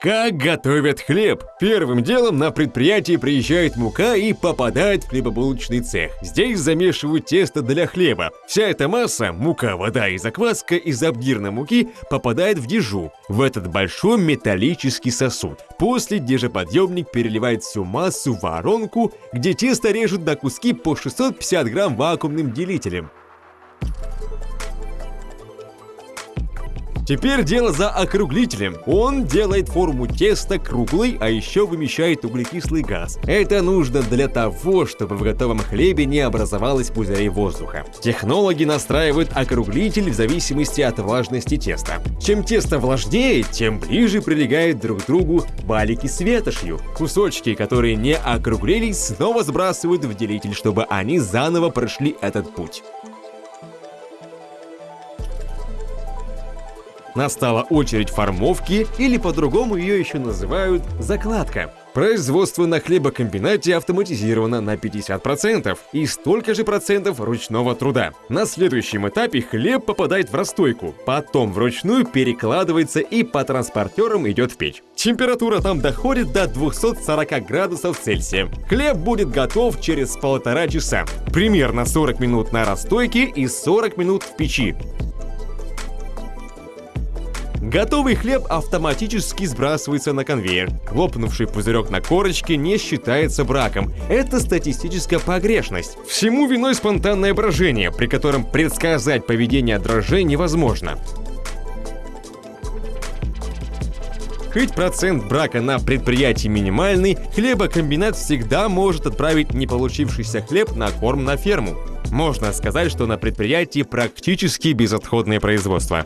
Как готовят хлеб? Первым делом на предприятие приезжает мука и попадает в хлебобулочный цех. Здесь замешивают тесто для хлеба. Вся эта масса, мука, вода и закваска из обгирной муки попадает в дежу, в этот большой металлический сосуд. После дежеподъемник переливает всю массу в воронку, где тесто режут на куски по 650 грамм вакуумным делителем. Теперь дело за округлителем. Он делает форму теста круглой, а еще вымещает углекислый газ. Это нужно для того, чтобы в готовом хлебе не образовалось пузырей воздуха. Технологи настраивают округлитель в зависимости от влажности теста. Чем тесто влажнее, тем ближе прилегают друг к другу балики с ветошью. Кусочки, которые не округлились, снова сбрасывают в делитель, чтобы они заново прошли этот путь. Настала очередь формовки, или по-другому ее еще называют закладка. Производство на хлебокомбинате автоматизировано на 50% и столько же процентов ручного труда. На следующем этапе хлеб попадает в расстойку, потом вручную перекладывается и по транспортерам идет в печь. Температура там доходит до 240 градусов Цельсия. Хлеб будет готов через полтора часа. Примерно 40 минут на расстойке и 40 минут в печи. Готовый хлеб автоматически сбрасывается на конвейер. Лопнувший пузырек на корочке не считается браком. Это статистическая погрешность. Всему виной спонтанное брожение, при котором предсказать поведение дрожжей невозможно. Хоть процент брака на предприятии минимальный, хлебокомбинат всегда может отправить не получившийся хлеб на корм на ферму. Можно сказать, что на предприятии практически безотходное производство.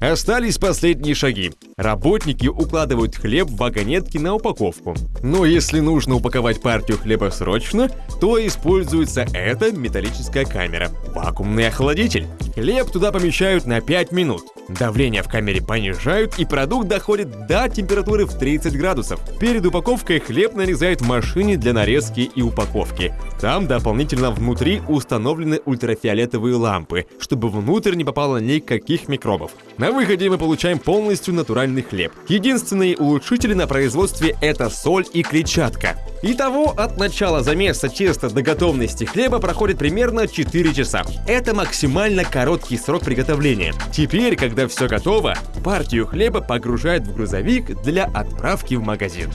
Остались последние шаги. Работники укладывают хлеб в вагонетки на упаковку. Но если нужно упаковать партию хлеба срочно, то используется эта металлическая камера – вакуумный охладитель. Хлеб туда помещают на 5 минут. Давление в камере понижают, и продукт доходит до температуры в 30 градусов. Перед упаковкой хлеб нарезают в машине для нарезки и упаковки. Там дополнительно внутри установлены ультрафиолетовые лампы, чтобы внутрь не попало никаких микробов. На выходе мы получаем полностью натуральный хлеб. Единственные улучшители на производстве это соль и клетчатка. Итого, от начала замеса теста до готовности хлеба проходит примерно 4 часа. Это максимально короткий срок приготовления. Теперь, когда все готово, партию хлеба погружают в грузовик для отправки в магазин.